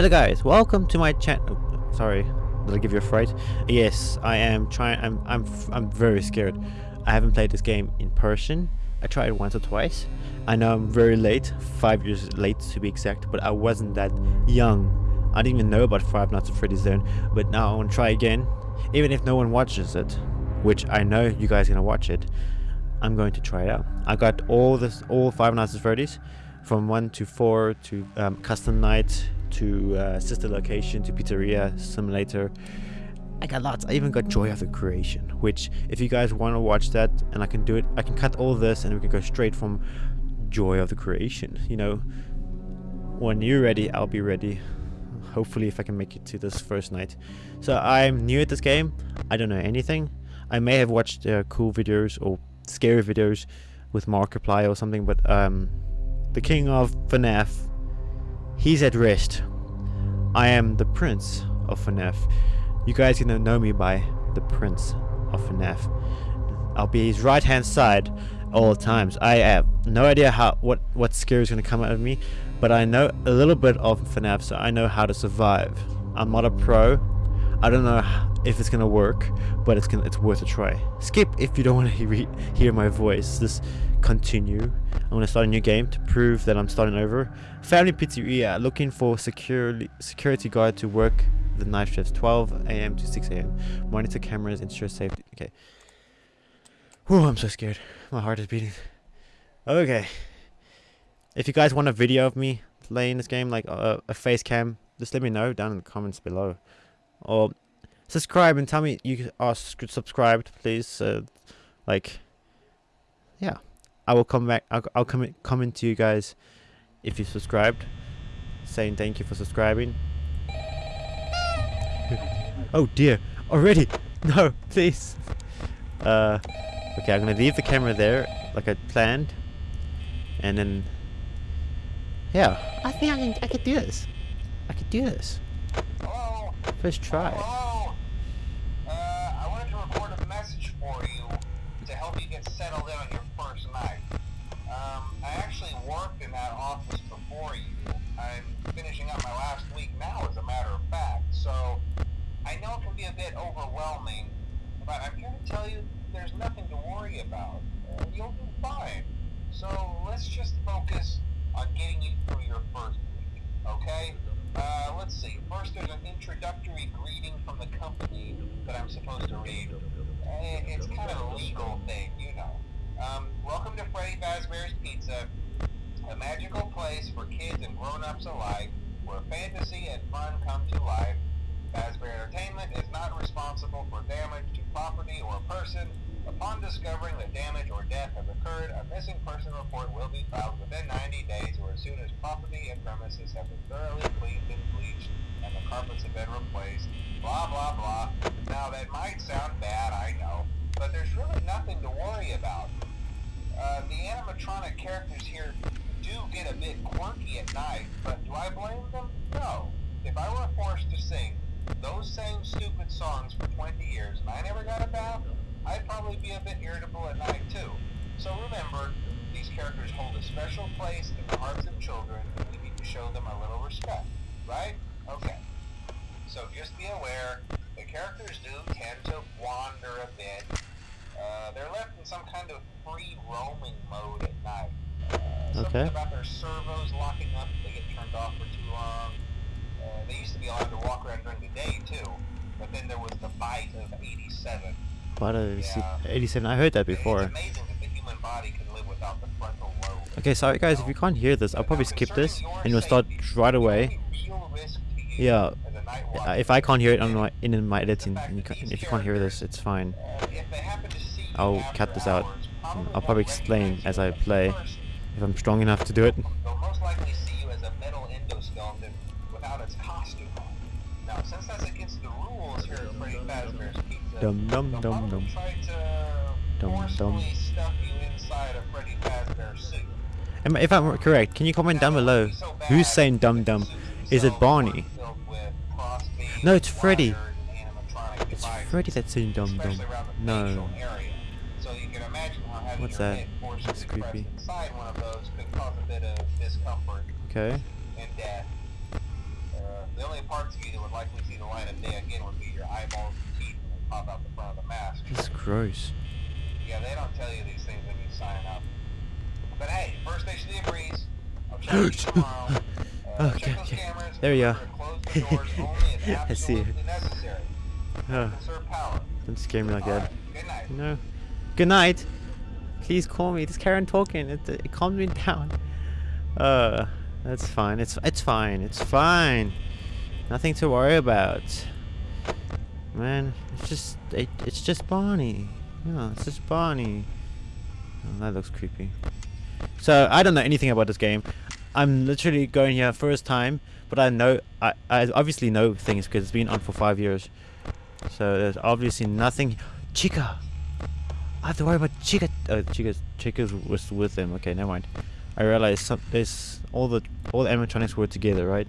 Hello guys, welcome to my channel. sorry, did I give you a fright? Yes, I am trying. I'm I'm I'm very scared. I haven't played this game in person. I tried once or twice. I know I'm very late, five years late to be exact, but I wasn't that young. I didn't even know about Five Nights at Freddy's Zone, but now I want to try again, even if no one watches it, which I know you guys are gonna watch it. I'm going to try it out. I got all this, all Five Nights at Freddy's, from one to four to um, custom night to uh, sister location to pizzeria simulator. I got lots. I even got Joy of the Creation, which if you guys want to watch that and I can do it, I can cut all this and we can go straight from Joy of the Creation. You know, when you're ready, I'll be ready. Hopefully, if I can make it to this first night. So I'm new at this game. I don't know anything. I may have watched uh, cool videos or scary videos with Markiplier or something, but um, the king of FNAF, he's at rest. I am the prince of FNAF. You guys gonna know me by the prince of FNAF. I'll be his right hand side all the times. I have no idea how what what scare is gonna come out of me, but I know a little bit of FNAF, so I know how to survive. I'm not a pro. I don't know if it's gonna work, but it's gonna it's worth a try. Skip if you don't want to he hear my voice. Just continue. I'm gonna start a new game to prove that I'm starting over. Family Pizzeria looking for security security guard to work the night shifts 12 a.m. to 6 a.m. Monitor cameras, ensure safety. Okay. Whew, I'm so scared. My heart is beating. Okay. If you guys want a video of me playing this game, like uh, a face cam, just let me know down in the comments below. Or subscribe and tell me you are subscribed, please. Uh, like, yeah. I will come back. I'll, I'll come comment to you guys if you subscribed, saying thank you for subscribing. oh dear, already? No, please. Uh, okay, I'm gonna leave the camera there like I planned, and then yeah, I think I can I can do this. I can do this. First try. So I know it can be a bit overwhelming, but I'm here to tell you there's nothing to worry about. Uh, you'll do fine. So let's just focus on getting you through your first week, okay? Uh, let's see. First, there's an introductory greeting from the company that I'm supposed to read. It's kind of a legal thing, you know. Um, welcome to Freddy Fazbear's Pizza, a magical place for kids and grown-ups alike, where fantasy and fun come to life. Fazbear Entertainment is not responsible for damage to property or person. Upon discovering that damage or death has occurred, a missing person report will be filed within 90 days or as soon as property and premises have been thoroughly cleaned and bleached and the carpets have been replaced. Blah, blah, blah. Now, that might sound bad, I know, but there's really nothing to worry about. Uh, the animatronic characters here do get a bit quirky at night, but do I blame them? No. If I were forced to sing those same stupid songs for 20 years and I never got a bath, I'd probably be a bit irritable at night too. So remember, these characters hold a special place in the hearts of children and we need to show them a little respect, right? Okay. So just be aware, the characters do tend to wander a bit. Uh, they're left in some kind of free roaming mode at night. Uh, something Okay. about their servos locking up if they get turned off for too long. Uh, they used to be allowed to walk around during the day too, but then there was the bite of 87. What is Yeah. 87? I heard that It's before. amazing that the human body can live without the frontal lobe. Okay, sorry guys, if you can't hear this, I'll probably skip this and we'll start right away. Yeah, Uh, if I can't hear it on my in my editing, and you can, if you can't hear this, it's fine. I'll cut this out. I'll probably explain as I play if I'm strong enough to do it. Rules here at Freddy Fazbear's Pizza, Dum dum dum dum. Dum dum. forcefully stuff you inside a Freddy Fazbear suit. Am- If I'm correct, can you comment down below? Who's saying dum dum? Is it Barney? No, it's Freddy. It's Freddy that's saying dum dum. No. What's that? That's creepy. Inside one of those could cause a bit of and death. Uh, likely see the light of day again would be your eyeballs and teeth they pop out the front of the mask. This is gross. Yeah, they don't tell you these things when you sign up. But hey, first station of the breeze. I'll check you tomorrow. Uh, Okay, check okay. cameras. There are. Close the only I see it. Oh, don't scare me like that. Good night. No. Good night. Please call me. This Karen talking. It, it calms me down. Uh, that's fine. It's it's fine. It's fine. Nothing to worry about. Man, it's just it, it's just Barney. Yeah, it's just Barney. Oh, that looks creepy. So I don't know anything about this game. I'm literally going here first time, but I know I I obviously know things because it's been on for five years. So there's obviously nothing. Chica. I have to worry about Chica. Oh, Chica's Chica's was with them. Okay, never mind. I realized some there's all the all the animatronics were together, right?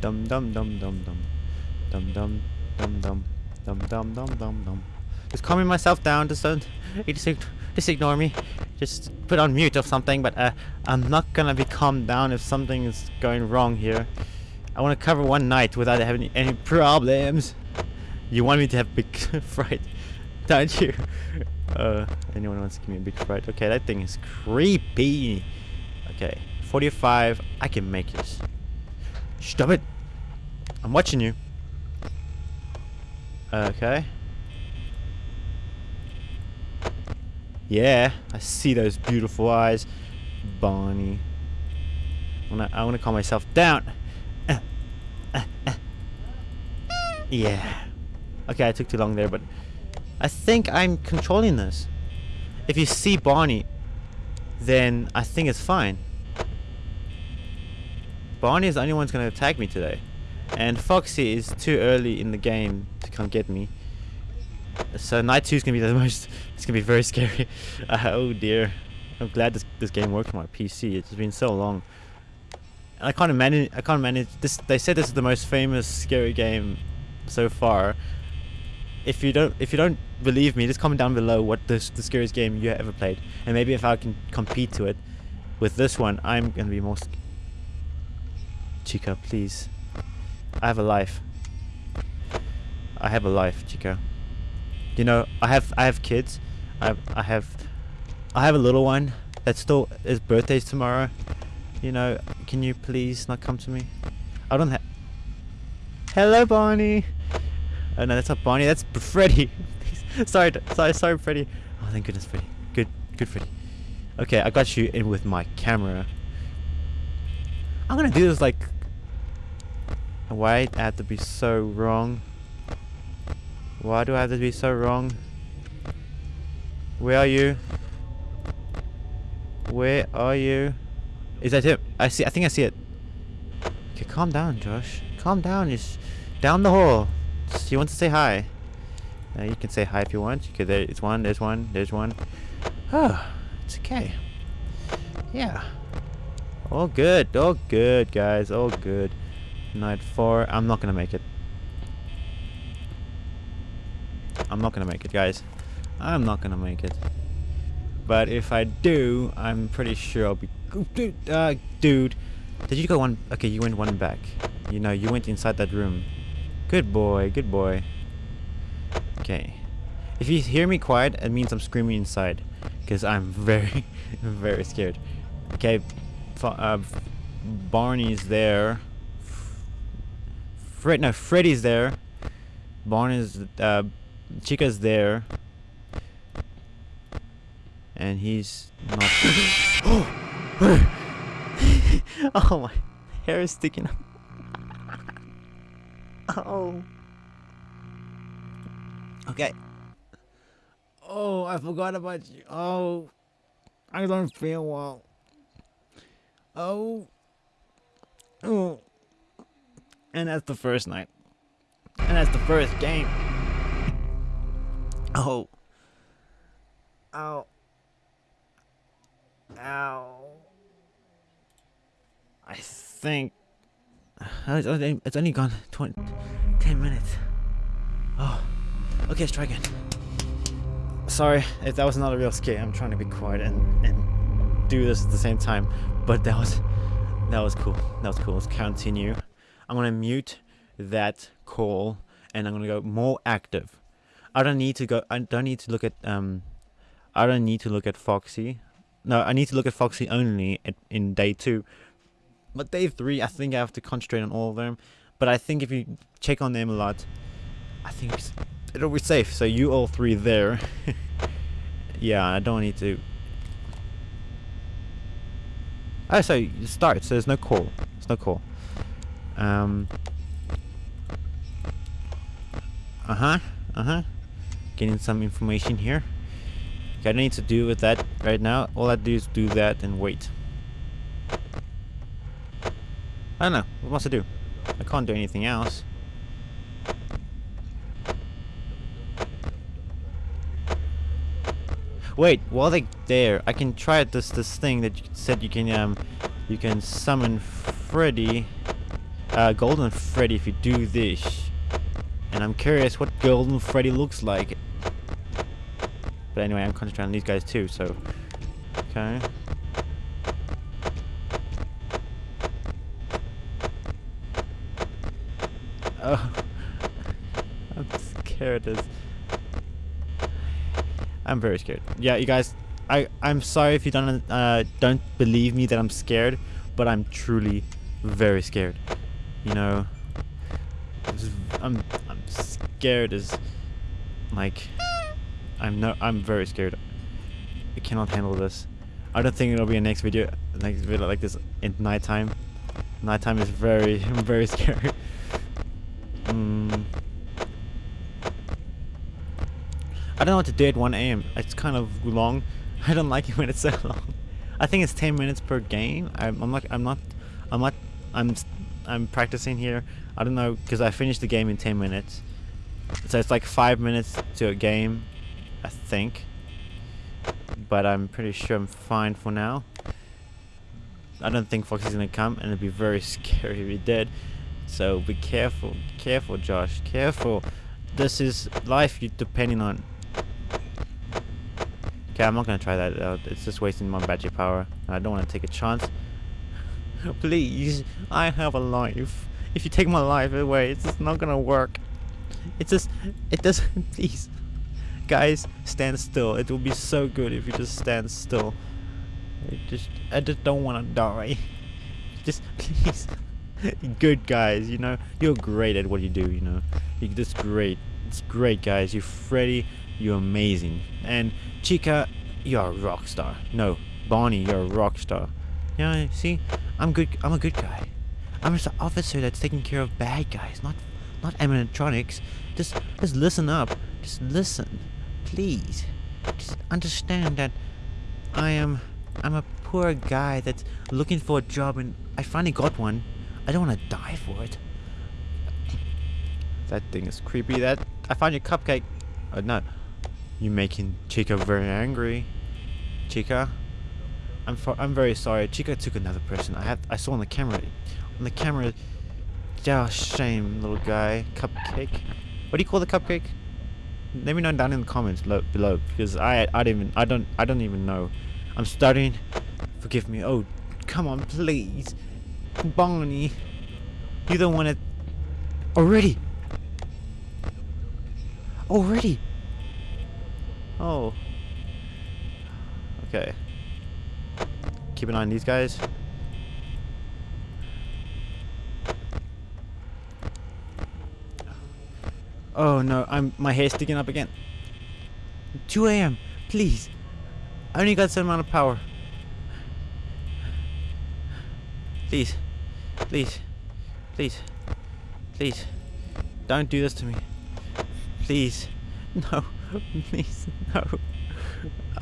Dum dum dum dum dum. Dum dum dum dum. Dum dum dum dum dum. Just calming myself down, just don't just, just ignore me. Just put on mute or something, but uh, I'm not gonna be calmed down if something is going wrong here. I wanna cover one night without having any problems. You want me to have big fright, don't you? Uh, anyone wants to give me a big fright? Okay, that thing is creepy. Okay, 45, I can make it. Stop it. I'm watching you. Okay. Yeah, I see those beautiful eyes, Bonnie. I wanna, I wanna calm myself down. Yeah. Okay, I took too long there, but I think I'm controlling this. If you see Barney, then I think it's fine. Barney is the only one who's going to attack me today. And Foxy is too early in the game to come get me. So night 2 is going to be the most... It's going to be very scary. Uh, oh dear. I'm glad this, this game worked on my PC. It's been so long. And I can't manage. I can't manage this. They said this is the most famous scary game so far. If you don't, if you don't believe me, just comment down below what the the scariest game you ever played, and maybe if I can compete to it with this one, I'm gonna be more. Chica, please. I have a life. I have a life, Chica. You know, I have I have kids. I have I have I have a little one that still his birthday's tomorrow. You know, can you please not come to me? I don't have. Hello, Barney. Oh no, that's not Barney. That's Freddy. sorry, sorry, sorry, Freddy. Oh, thank goodness, Freddy. Good, good, Freddy. Okay, I got you in with my camera. I'm gonna do this like. Why I have to be so wrong? Why do I have to be so wrong? Where are you? Where are you? Is that it? I see. I think I see it. Okay, calm down, Josh. Calm down. Just down the hall. Just- wants to say hi? Uh, you can say hi if you want. Okay, there, it's one. There's one. There's one. Oh, it's okay. Yeah. All good. All good, guys. All good. Night four. I'm not gonna make it. I'm not gonna make it, guys. I'm not gonna make it. But if I do, I'm pretty sure I'll be. Dude, uh, dude, did you go one? Okay, you went one back. You know, you went inside that room. Good boy, good boy. Okay. If you hear me quiet, it means I'm screaming inside, because I'm very, very scared. Okay, uh, Barney's there. Fred, no, Freddy's there. Barney's, uh, Chica's there. And he's not. oh my hair is sticking up. oh. Okay. Oh, I forgot about you. Oh, I don't feel well. Oh. Oh. And that's the first night. And that's the first game. Oh. Ow. Ow. I think uh, it's only, it's only gone 20, 10 minutes. Oh. Okay, let's try again. Sorry if that was not a real scare. I'm trying to be quiet and, and do this at the same time. But that was that was cool. That was cool. Let's continue. I'm gonna mute that call and I'm gonna go more active. I don't need to go. I don't need to look at um. I don't need to look at Foxy. No, I need to look at Foxy only at, in day two. But day three, I think I have to concentrate on all of them. But I think if you check on them a lot, I think it'll be safe. So you all three there. yeah, I don't need to. Oh, so it starts. So there's no call. There's no call. Um. Uh huh. Uh huh. Getting some information here. I don't need to do with that right now. All I do is do that and wait. I don't know. What must I do? I can't do anything else. Wait, while they there, I can try this this thing that you said you can um you can summon Freddy, uh, Golden Freddy if you do this. And I'm curious what Golden Freddy looks like. But anyway, I'm concentrating on these guys too, so okay. Oh, I'm scared as. I'm very scared. Yeah, you guys, I I'm sorry if you don't uh don't believe me that I'm scared, but I'm truly very scared. You know, I'm I'm scared as like I'm no I'm very scared. I cannot handle this. I don't think it'll be a next video next video like this in nighttime. Nighttime is very very scary. Mm. I don't know what to do at 1 a.m. It's kind of long. I don't like it when it's so long. I think it's 10 minutes per game. I'm, I'm not. I'm not. I'm not. I'm. I'm practicing here. I don't know because I finished the game in 10 minutes. So it's like five minutes to a game, I think. But I'm pretty sure I'm fine for now. I don't think Foxy's gonna come, and it'd be very scary if he did. So be careful, careful, Josh, careful. This is life you're depending on. Okay, I'm not gonna try that out. It's just wasting my battery power. I don't want to take a chance. Please, I have a life. If you take my life away, it's not gonna work. It's just, it doesn't. Please, guys, stand still. It will be so good if you just stand still. I just, I just don't want to die. Just please. good guys, you know. You're great at what you do, you know. You're just great. It's great, guys. You're Freddy. You're amazing. And Chica, you're a rock star. No, Bonnie, you're a rock star. Yeah, see, I'm good. I'm a good guy. I'm just an officer that's taking care of bad guys, not not animatronics. Just just listen up. Just listen, please. Just understand that I am I'm a poor guy that's looking for a job and I finally got one. I don't want to die for it. That thing is creepy. That I found your cupcake. Uh, oh no, you're making Chica very angry. Chica, I'm I'm very sorry. Chica took another person. I have I saw on the camera. On the camera. Yeah, shame, little guy. Cupcake. What do you call the cupcake? Let me know down in the comments below because I I don't even I don't I don't even know. I'm starting. Forgive me. Oh, come on, please. Barney. You don't want to... Already! Already! Oh. Okay. Keep an eye on these guys. Oh no, I'm my hair's sticking up again. 2 a.m. Please. I only got some amount of power. Please. Please. Please. Please. Don't do this to me. Please. No. Please. No.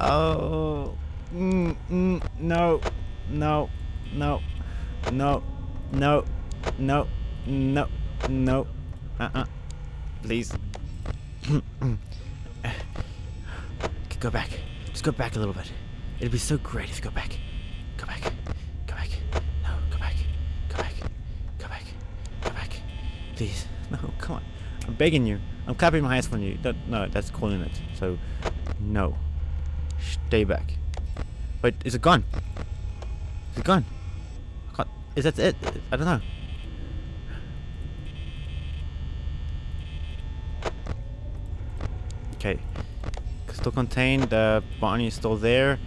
Oh. Mm, mm, no. No. No. No. No. No. No. No. Uh-uh. Please. go back. Just go back a little bit. It'd be so great if you go back. Go back. Go back. No, go back. Go back. Go back. Go back. Please. No, come on. I'm begging you. I'm clapping my hands for you. That, no, that's calling it. So, no. Stay back. Wait, is it gone? Is it gone? Is that it? I don't know. Okay. Still contained. Uh, is still there.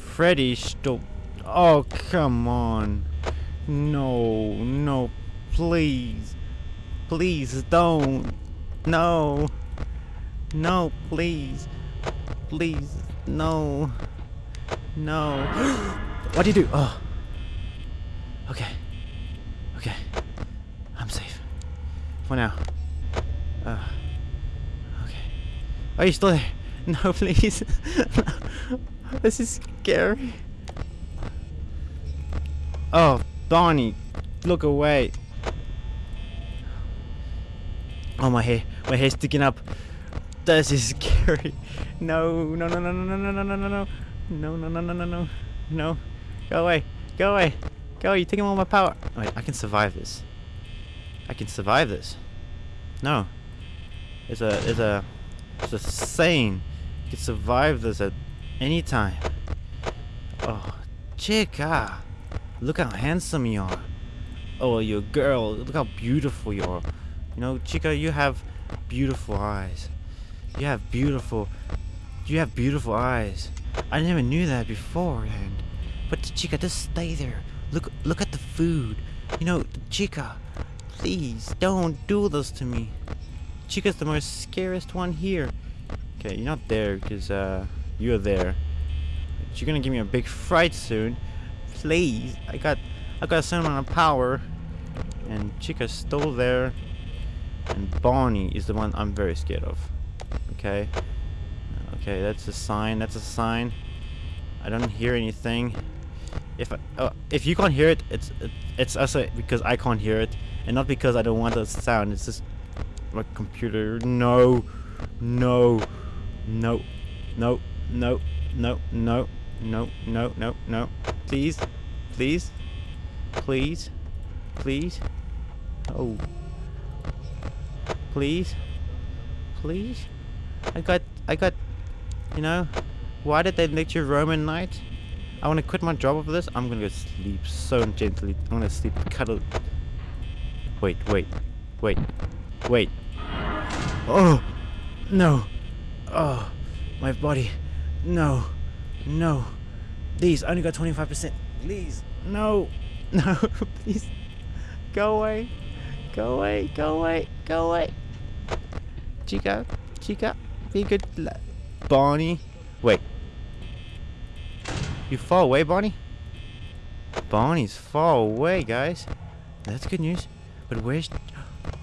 Freddy still. Oh, come on. No, no, please. Please don't. No. No, please. Please. No. No. what do you do? Oh. Okay. Okay. I'm safe. For now. Uh. Okay. Are you still there? No, please. this is scary. Oh, Donnie, look away. Oh, my hair. My hair's sticking up. This is scary. No, no, no, no, no, no, no, no, no, no. No, no, no, no, no, no. No. Go away. Go away. Go, you're taking all my power. Wait, I can survive this. I can survive this. No. There's a, there's a, there's a saying. You can survive this at any time. Oh, chica. Look how handsome you are. Oh, you're a girl. Look how beautiful you are. You know, chica, you have beautiful eyes. You have beautiful, you have beautiful eyes. I never knew that beforehand. But chica, just stay there. Look, look at the food. You know, chica, please don't do this to me. Chica's the most scariest one here. Okay, you're not there because uh, you're there. But you're gonna give me a big fright soon. Please, I got, I got a certain amount of power, and Chica's still there, and Bonnie is the one I'm very scared of. Okay, okay, that's a sign. That's a sign. I don't hear anything. If I, oh, if you can't hear it, it's it, it's also uh, because I can't hear it, and not because I don't want the sound. It's just my computer. No, no, no, no, no, no, no, no, no, no, no. Please, please, please, please. Oh, please, please. I got, I got. You know, why did they let you roam at night? I want to quit my job over this. I'm gonna go sleep so gently. I'm gonna sleep cuddle. Wait, wait, wait, wait. Oh, no. Oh, my body. No, no. Please, I only got 25%. Please, no, no, please. Go away. Go away, go away, go away. Chica, Chica, be good. Bonnie. Wait. You far away, Bonnie? Bonnie's far away, guys. That's good news. But where's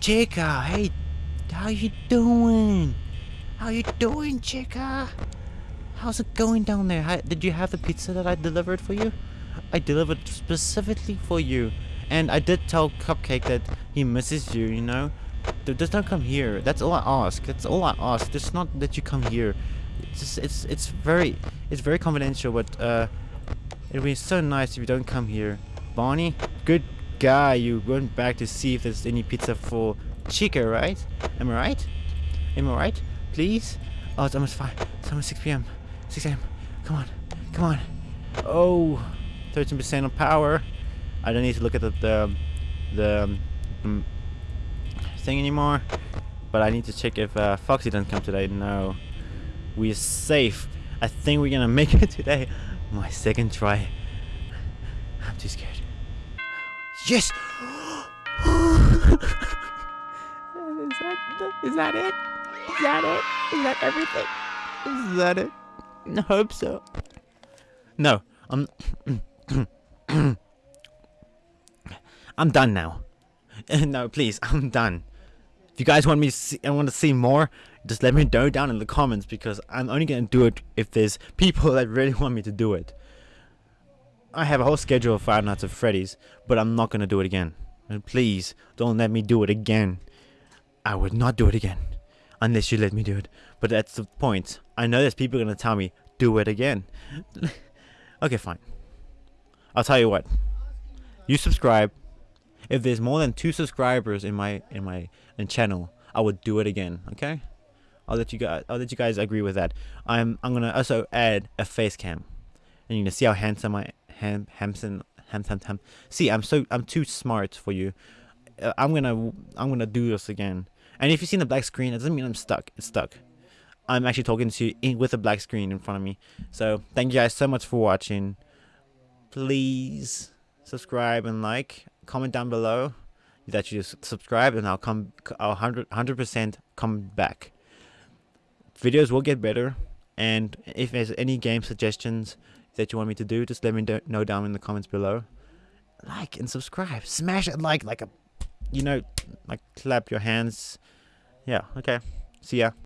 Chica? Hey, how you doing? How you doing, Chica? How's it going down there? How, did you have the pizza that I delivered for you? I delivered specifically for you. And I did tell Cupcake that he misses you, you know? Just don't come here. That's all I ask. That's all I ask. It's not that you come here. It's just, it's it's very it's very confidential, but uh it'd be so nice if you don't come here. Bonnie, good guy. You went back to see if there's any pizza for Chica, right? Am I right? Am I right? Please? Oh, it's almost 5. It's almost 6 p.m. 6 a.m. Come on. Come on. Oh, 13% of power. I don't need to look at the, the, the um, um, thing anymore. But I need to check if uh, Foxy doesn't come today. No. We're safe. I think we're gonna make it today. My second try. I'm too scared. Yes! is, that, is that it? Is that it? Is that everything? Is that it? I hope so. No, I'm. I'm done now. no, please, I'm done. If you guys want me to see, I want to see more, just let me know down in the comments because I'm only gonna do it if there's people that really want me to do it. I have a whole schedule of Five Nights at Freddy's, but I'm not gonna do it again. And please don't let me do it again. I would not do it again unless you let me do it. But that's the point. I know there's people gonna tell me do it again. okay, fine. I'll tell you what. You subscribe. If there's more than two subscribers in my in my in channel, I would do it again. Okay. I'll let you guys. I'll let you guys agree with that. I'm. I'm gonna also add a face cam, and you can see how handsome I ham handsome ham ham ham. See, I'm so. I'm too smart for you. Uh, I'm gonna. I'm gonna do this again. And if you see the black screen, it doesn't mean I'm stuck. It's stuck. I'm actually talking to you in, with a black screen in front of me. So thank you guys so much for watching. Please subscribe and like. Comment down below that you just subscribe, and I'll come. I'll hundred hundred percent come back videos will get better and if there's any game suggestions that you want me to do just let me know down in the comments below. Like and subscribe. Smash it like like a you know like clap your hands. Yeah okay. See ya